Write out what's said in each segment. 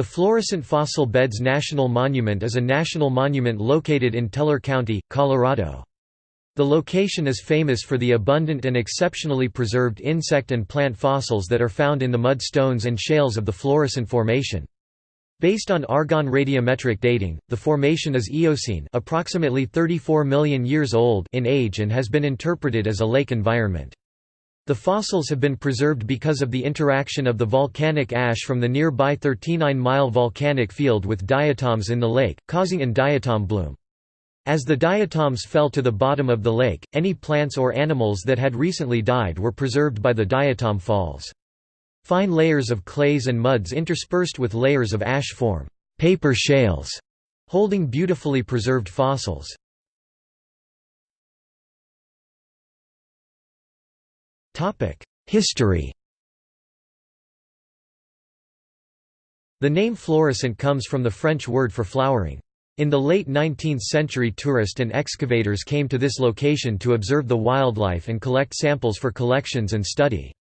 The Florissant Fossil Beds National Monument is a national monument located in Teller County, Colorado. The location is famous for the abundant and exceptionally preserved insect and plant fossils that are found in the mudstones and shales of the Florissant Formation. Based on argon radiometric dating, the formation is Eocene approximately 34 million years old in age and has been interpreted as a lake environment. The fossils have been preserved because of the interaction of the volcanic ash from the nearby 39-mile volcanic field with diatoms in the lake, causing an diatom bloom. As the diatoms fell to the bottom of the lake, any plants or animals that had recently died were preserved by the diatom falls. Fine layers of clays and muds interspersed with layers of ash form paper shales, holding beautifully preserved fossils. History The name Florissant comes from the French word for flowering. In the late 19th century tourists and excavators came to this location to observe the wildlife and collect samples for collections and study.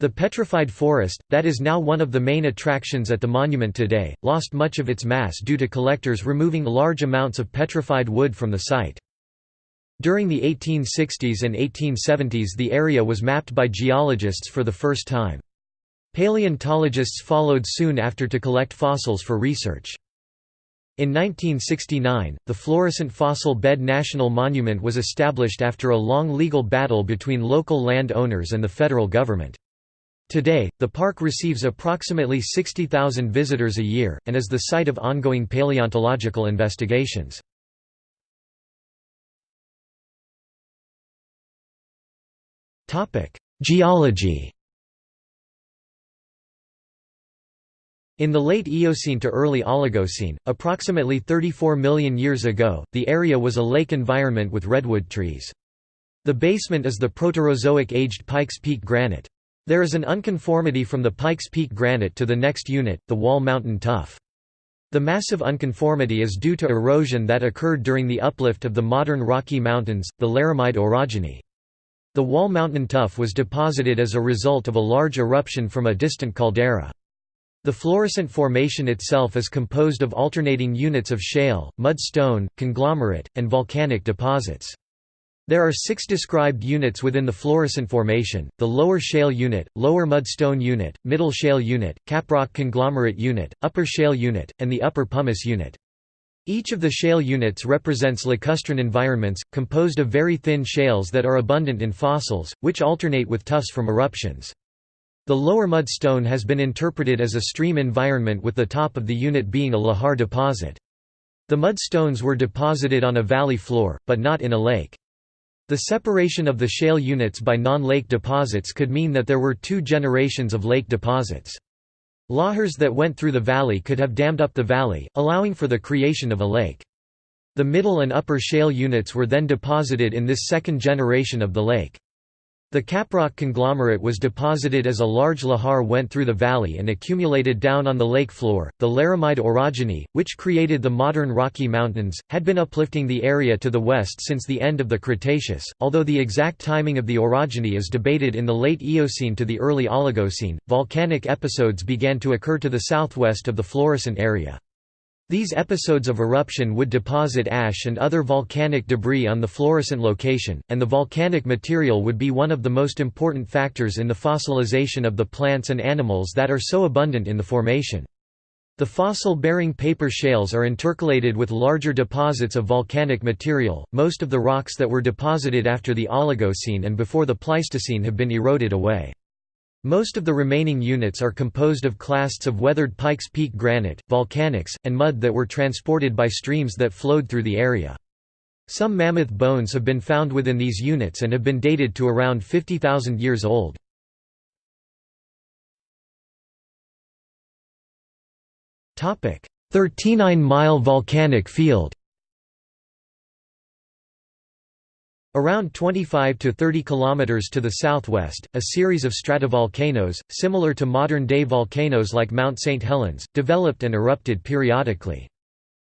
The petrified forest, that is now one of the main attractions at the monument today, lost much of its mass due to collectors removing large amounts of petrified wood from the site. During the 1860s and 1870s the area was mapped by geologists for the first time. Paleontologists followed soon after to collect fossils for research. In 1969, the Florissant Fossil Bed National Monument was established after a long legal battle between local land owners and the federal government. Today, the park receives approximately 60,000 visitors a year, and is the site of ongoing paleontological investigations. Geology In the late Eocene to early Oligocene, approximately 34 million years ago, the area was a lake environment with redwood trees. The basement is the Proterozoic aged Pikes Peak granite. There is an unconformity from the Pikes Peak granite to the next unit, the Wall Mountain tuff. The massive unconformity is due to erosion that occurred during the uplift of the modern Rocky Mountains, the Laramide orogeny. The Wall Mountain tuff was deposited as a result of a large eruption from a distant caldera. The Florissant Formation itself is composed of alternating units of shale, mudstone, conglomerate, and volcanic deposits. There are six described units within the Florissant Formation, the Lower Shale Unit, Lower Mudstone Unit, Middle Shale Unit, Caprock Conglomerate Unit, Upper Shale Unit, and the Upper Pumice Unit. Each of the shale units represents lacustrine environments, composed of very thin shales that are abundant in fossils, which alternate with tuffs from eruptions. The lower mudstone has been interpreted as a stream environment with the top of the unit being a lahar deposit. The mudstones were deposited on a valley floor, but not in a lake. The separation of the shale units by non-lake deposits could mean that there were two generations of lake deposits. Lahars that went through the valley could have dammed up the valley, allowing for the creation of a lake. The middle and upper shale units were then deposited in this second generation of the lake. The caprock conglomerate was deposited as a large lahar went through the valley and accumulated down on the lake floor. The Laramide orogeny, which created the modern Rocky Mountains, had been uplifting the area to the west since the end of the Cretaceous, although the exact timing of the orogeny is debated in the late Eocene to the early Oligocene. Volcanic episodes began to occur to the southwest of the Florissant area. These episodes of eruption would deposit ash and other volcanic debris on the Florissant location, and the volcanic material would be one of the most important factors in the fossilization of the plants and animals that are so abundant in the formation. The fossil-bearing paper shales are intercalated with larger deposits of volcanic material. Most of the rocks that were deposited after the Oligocene and before the Pleistocene have been eroded away. Most of the remaining units are composed of clasts of weathered Pikes Peak granite, volcanics, and mud that were transported by streams that flowed through the area. Some mammoth bones have been found within these units and have been dated to around 50,000 years old. Topic: 39-mile volcanic field. Around 25 to 30 kilometers to the southwest, a series of stratovolcanoes, similar to modern-day volcanoes like Mount St. Helens, developed and erupted periodically.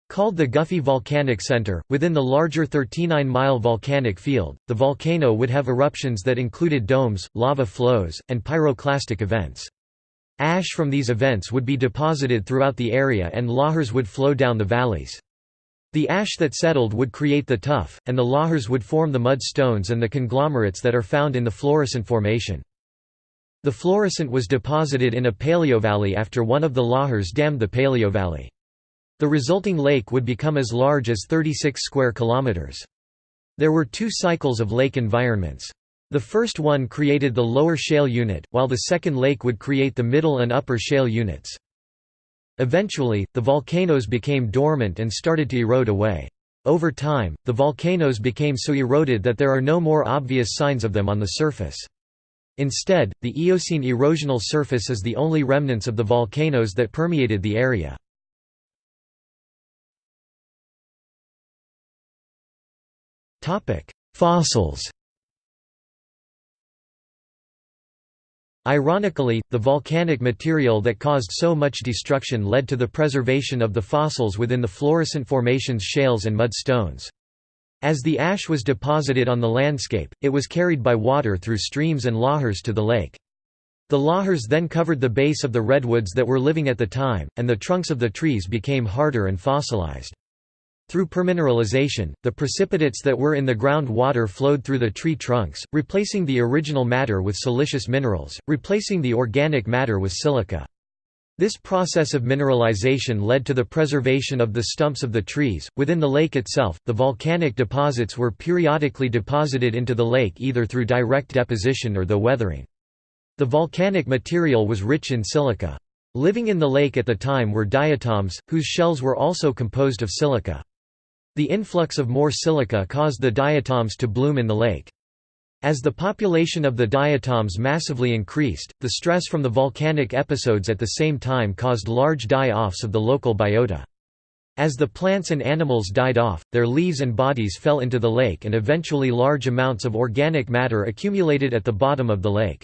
Called the Guffey Volcanic Center, within the larger 39-mile volcanic field, the volcano would have eruptions that included domes, lava flows, and pyroclastic events. Ash from these events would be deposited throughout the area and lahars would flow down the valleys. The ash that settled would create the tuff, and the lahars would form the mud stones and the conglomerates that are found in the Florissant Formation. The Florissant was deposited in a paleovalley after one of the lahars dammed the paleovalley. The resulting lake would become as large as 36 square kilometers. There were two cycles of lake environments. The first one created the lower shale unit, while the second lake would create the middle and upper shale units. Eventually, the volcanoes became dormant and started to erode away. Over time, the volcanoes became so eroded that there are no more obvious signs of them on the surface. Instead, the Eocene erosional surface is the only remnants of the volcanoes that permeated the area. Fossils Ironically, the volcanic material that caused so much destruction led to the preservation of the fossils within the Florissant Formation's shales and mudstones. As the ash was deposited on the landscape, it was carried by water through streams and lahars to the lake. The lahars then covered the base of the redwoods that were living at the time, and the trunks of the trees became harder and fossilized. Through permineralization, the precipitates that were in the ground water flowed through the tree trunks, replacing the original matter with silicious minerals, replacing the organic matter with silica. This process of mineralization led to the preservation of the stumps of the trees. Within the lake itself, the volcanic deposits were periodically deposited into the lake either through direct deposition or the weathering. The volcanic material was rich in silica. Living in the lake at the time were diatoms, whose shells were also composed of silica. The influx of more silica caused the diatoms to bloom in the lake. As the population of the diatoms massively increased, the stress from the volcanic episodes at the same time caused large die-offs of the local biota. As the plants and animals died off, their leaves and bodies fell into the lake and eventually large amounts of organic matter accumulated at the bottom of the lake.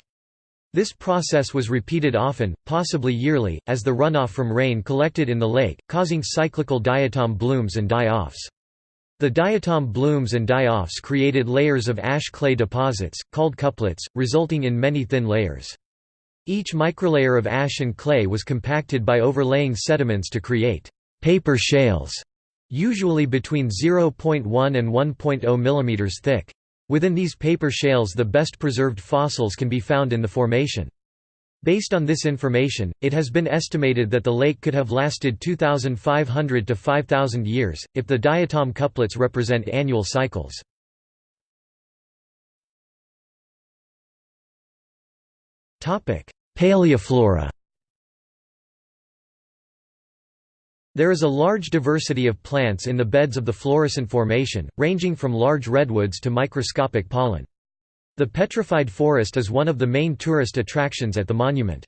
This process was repeated often, possibly yearly, as the runoff from rain collected in the lake, causing cyclical diatom blooms and die-offs. The diatom blooms and die-offs created layers of ash clay deposits, called couplets, resulting in many thin layers. Each microlayer of ash and clay was compacted by overlaying sediments to create paper shales, usually between 0.1 and 1.0 mm thick. Within these paper shales the best preserved fossils can be found in the formation. Based on this information, it has been estimated that the lake could have lasted 2,500 to 5,000 years, if the diatom couplets represent annual cycles. Paleoflora There is a large diversity of plants in the beds of the Florissant Formation, ranging from large redwoods to microscopic pollen. The petrified forest is one of the main tourist attractions at the monument.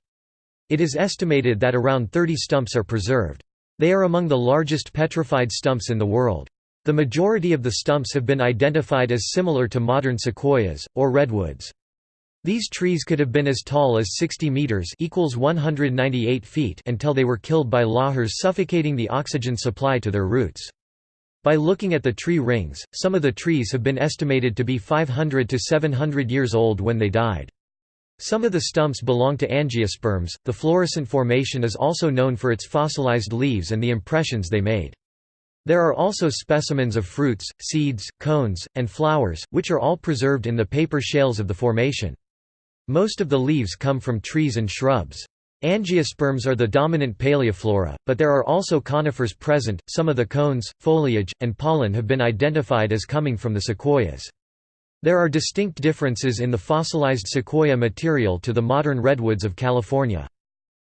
It is estimated that around 30 stumps are preserved. They are among the largest petrified stumps in the world. The majority of the stumps have been identified as similar to modern sequoias, or redwoods. These trees could have been as tall as 60 meters equals 198 feet until they were killed by lahars suffocating the oxygen supply to their roots. By looking at the tree rings, some of the trees have been estimated to be 500 to 700 years old when they died. Some of the stumps belong to angiosperms. The Florissant Formation is also known for its fossilized leaves and the impressions they made. There are also specimens of fruits, seeds, cones, and flowers, which are all preserved in the paper shales of the formation. Most of the leaves come from trees and shrubs. Angiosperms are the dominant paleoflora, but there are also conifers present. Some of the cones, foliage, and pollen have been identified as coming from the sequoias. There are distinct differences in the fossilized sequoia material to the modern redwoods of California.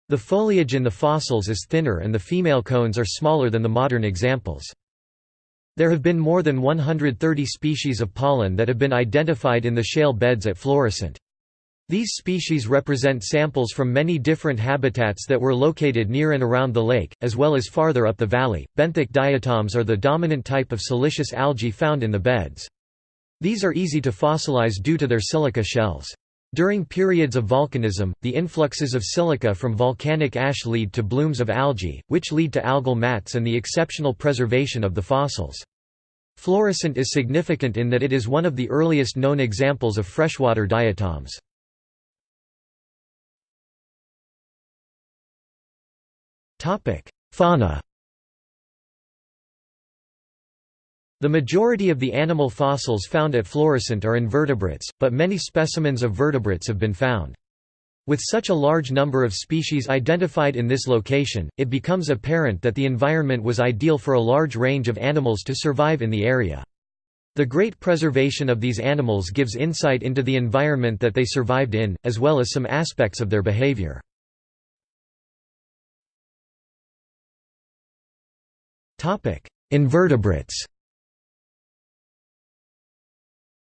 The foliage in the fossils is thinner and the female cones are smaller than the modern examples. There have been more than 130 species of pollen that have been identified in the shale beds at Florissant. These species represent samples from many different habitats that were located near and around the lake, as well as farther up the valley. Benthic diatoms are the dominant type of siliceous algae found in the beds. These are easy to fossilize due to their silica shells. During periods of volcanism, the influxes of silica from volcanic ash lead to blooms of algae, which lead to algal mats and the exceptional preservation of the fossils. Florissant is significant in that it is one of the earliest known examples of freshwater diatoms. Fauna The majority of the animal fossils found at Florissant are invertebrates, but many specimens of vertebrates have been found. With such a large number of species identified in this location, it becomes apparent that the environment was ideal for a large range of animals to survive in the area. The great preservation of these animals gives insight into the environment that they survived in, as well as some aspects of their behavior. Invertebrates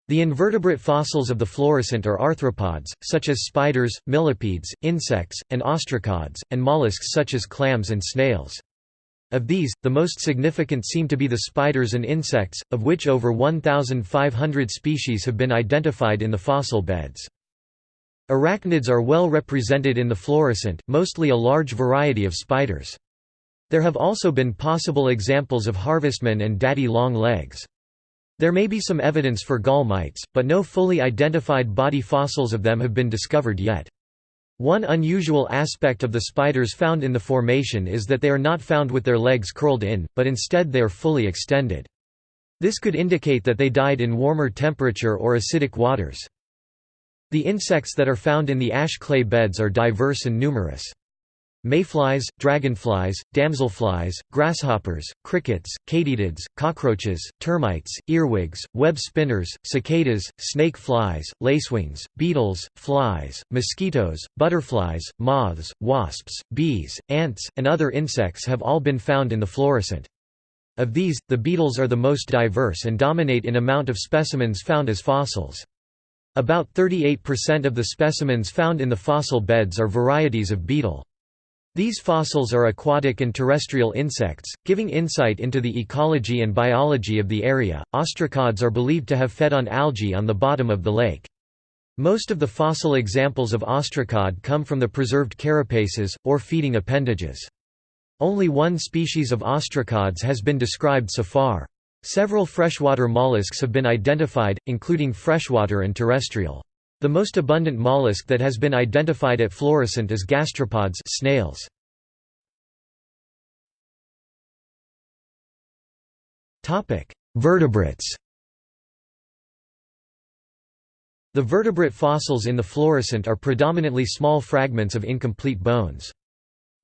The invertebrate fossils of the Florissant are arthropods, such as spiders, millipedes, insects, and ostracods, and mollusks such as clams and snails. Of these, the most significant seem to be the spiders and insects, of which over 1,500 species have been identified in the fossil beds. Arachnids are well represented in the Florissant, mostly a large variety of spiders. There have also been possible examples of harvestmen and daddy long legs. There may be some evidence for gall mites, but no fully identified body fossils of them have been discovered yet. One unusual aspect of the spiders found in the formation is that they are not found with their legs curled in, but instead they are fully extended. This could indicate that they died in warmer temperature or acidic waters. The insects that are found in the ash clay beds are diverse and numerous. Mayflies, dragonflies, damselflies, grasshoppers, crickets, katydids, cockroaches, termites, earwigs, web spinners, cicadas, snake flies, lacewings, beetles, flies, mosquitoes, butterflies, moths, wasps, bees, ants, and other insects have all been found in the Florissant. Of these, the beetles are the most diverse and dominate in amount of specimens found as fossils. About 38% of the specimens found in the fossil beds are varieties of beetle. These fossils are aquatic and terrestrial insects, giving insight into the ecology and biology of the area. Ostracods are believed to have fed on algae on the bottom of the lake. Most of the fossil examples of ostracod come from the preserved carapaces, or feeding appendages. Only one species of ostracods has been described so far. Several freshwater mollusks have been identified, including freshwater and terrestrial. The most abundant mollusk that has been identified at Florissant is gastropods snails. Vertebrates The vertebrate fossils in the Florissant are predominantly small fragments of incomplete bones.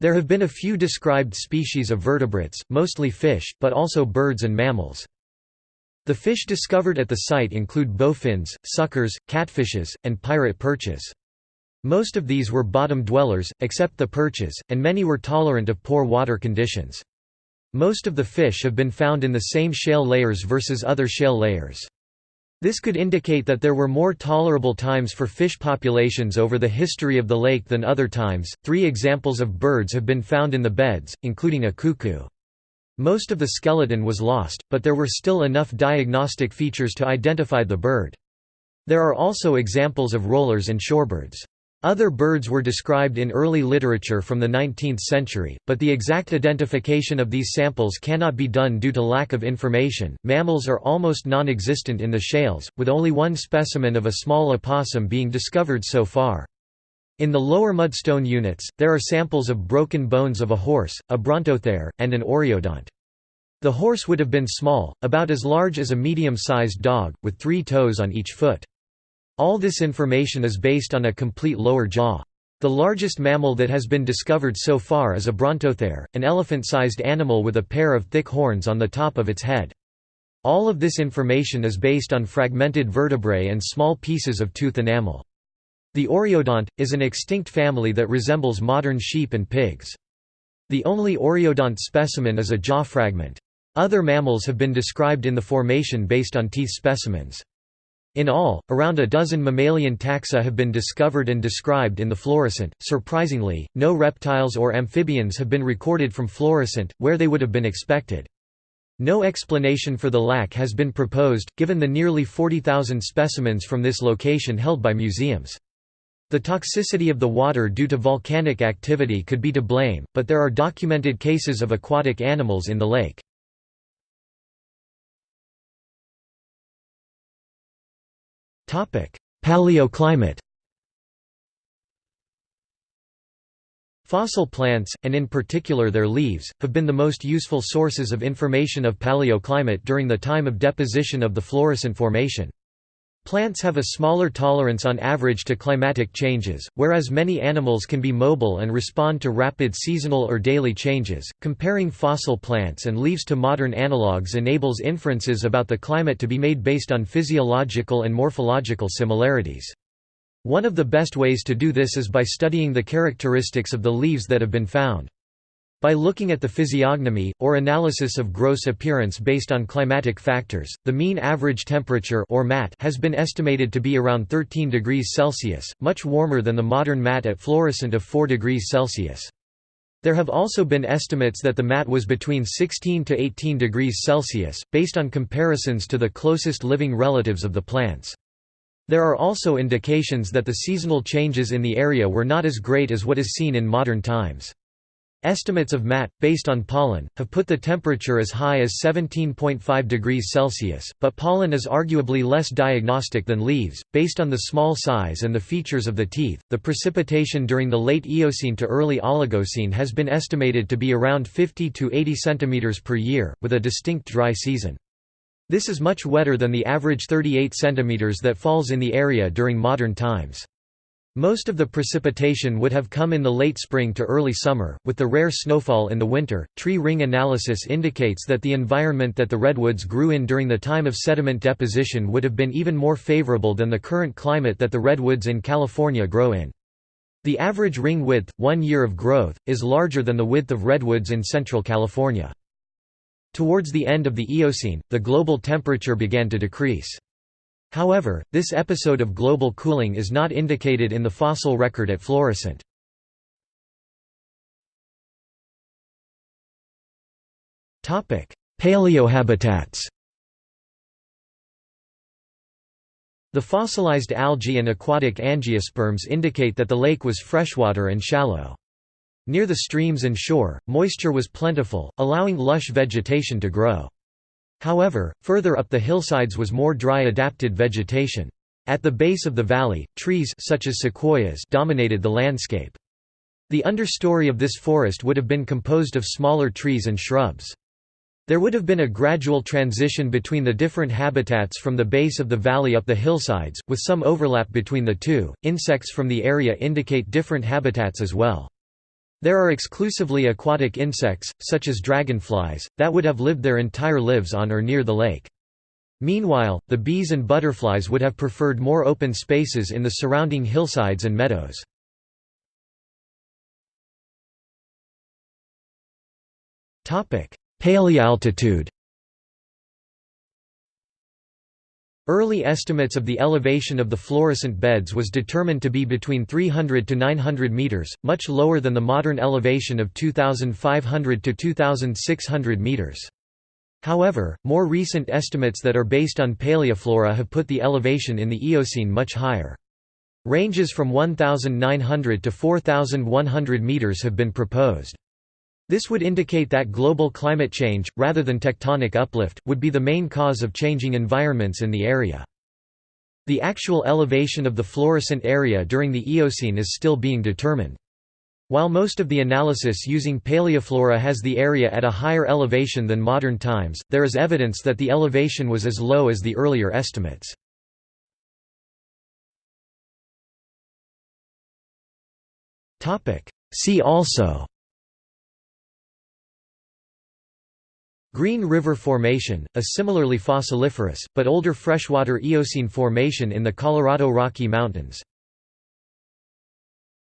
There have been a few described species of vertebrates, mostly fish, but also birds and mammals. The fish discovered at the site include bowfins, suckers, catfishes, and pirate perches. Most of these were bottom dwellers, except the perches, and many were tolerant of poor water conditions. Most of the fish have been found in the same shale layers versus other shale layers. This could indicate that there were more tolerable times for fish populations over the history of the lake than other times. Three examples of birds have been found in the beds, including a cuckoo. Most of the skeleton was lost, but there were still enough diagnostic features to identify the bird. There are also examples of rollers and shorebirds. Other birds were described in early literature from the 19th century, but the exact identification of these samples cannot be done due to lack of information. Mammals are almost non existent in the shales, with only one specimen of a small opossum being discovered so far. In the lower mudstone units, there are samples of broken bones of a horse, a brontothere, and an oreodont. The horse would have been small, about as large as a medium-sized dog, with three toes on each foot. All this information is based on a complete lower jaw. The largest mammal that has been discovered so far is a brontothere, an elephant-sized animal with a pair of thick horns on the top of its head. All of this information is based on fragmented vertebrae and small pieces of tooth enamel. The oreodont, is an extinct family that resembles modern sheep and pigs. The only oreodont specimen is a jaw fragment. Other mammals have been described in the formation based on teeth specimens. In all, around a dozen mammalian taxa have been discovered and described in the Florissant. Surprisingly, no reptiles or amphibians have been recorded from Florissant, where they would have been expected. No explanation for the lack has been proposed, given the nearly 40,000 specimens from this location held by museums. The toxicity of the water due to volcanic activity could be to blame, but there are documented cases of aquatic animals in the lake. Paleoclimate Fossil plants, and in particular their leaves, have been the most useful sources of information of paleoclimate during the time of deposition of the Florissant Formation. Plants have a smaller tolerance on average to climatic changes, whereas many animals can be mobile and respond to rapid seasonal or daily changes. Comparing fossil plants and leaves to modern analogues enables inferences about the climate to be made based on physiological and morphological similarities. One of the best ways to do this is by studying the characteristics of the leaves that have been found. By looking at the physiognomy, or analysis of gross appearance based on climatic factors, the mean average temperature or MAT has been estimated to be around 13 degrees Celsius, much warmer than the modern MAT at Florissant of 4 degrees Celsius. There have also been estimates that the MAT was between 16 to 18 degrees Celsius, based on comparisons to the closest living relatives of the plants. There are also indications that the seasonal changes in the area were not as great as what is seen in modern times. Estimates of MAT, based on pollen, have put the temperature as high as 17.5 degrees Celsius, but pollen is arguably less diagnostic than leaves. Based on the small size and the features of the teeth, the precipitation during the late Eocene to early Oligocene has been estimated to be around 50 to 80 cm per year, with a distinct dry season. This is much wetter than the average 38 cm that falls in the area during modern times. Most of the precipitation would have come in the late spring to early summer, with the rare snowfall in the winter. Tree ring analysis indicates that the environment that the redwoods grew in during the time of sediment deposition would have been even more favorable than the current climate that the redwoods in California grow in. The average ring width, one year of growth, is larger than the width of redwoods in central California. Towards the end of the Eocene, the global temperature began to decrease. However, this episode of global cooling is not indicated in the fossil record at Florissant. Paleohabitats The fossilized algae and aquatic angiosperms indicate that the lake was freshwater and shallow. Near the streams and shore, moisture was plentiful, allowing lush vegetation to grow. However, further up the hillsides was more dry adapted vegetation. At the base of the valley, trees such as sequoias dominated the landscape. The understory of this forest would have been composed of smaller trees and shrubs. There would have been a gradual transition between the different habitats from the base of the valley up the hillsides, with some overlap between the two. Insects from the area indicate different habitats as well. There are exclusively aquatic insects, such as dragonflies, that would have lived their entire lives on or near the lake. Meanwhile, the bees and butterflies would have preferred more open spaces in the surrounding hillsides and meadows. Paleoaltitude Early estimates of the elevation of the Florissant beds was determined to be between 300 to 900 meters, much lower than the modern elevation of 2,500 to 2,600 meters. However, more recent estimates that are based on paleoflora have put the elevation in the Eocene much higher. Ranges from 1,900 to 4,100 meters have been proposed. This would indicate that global climate change, rather than tectonic uplift, would be the main cause of changing environments in the area. The actual elevation of the Florissant area during the Eocene is still being determined. While most of the analysis using paleoflora has the area at a higher elevation than modern times, there is evidence that the elevation was as low as the earlier estimates. See also Green River Formation, a similarly fossiliferous, but older freshwater Eocene formation in the Colorado Rocky Mountains.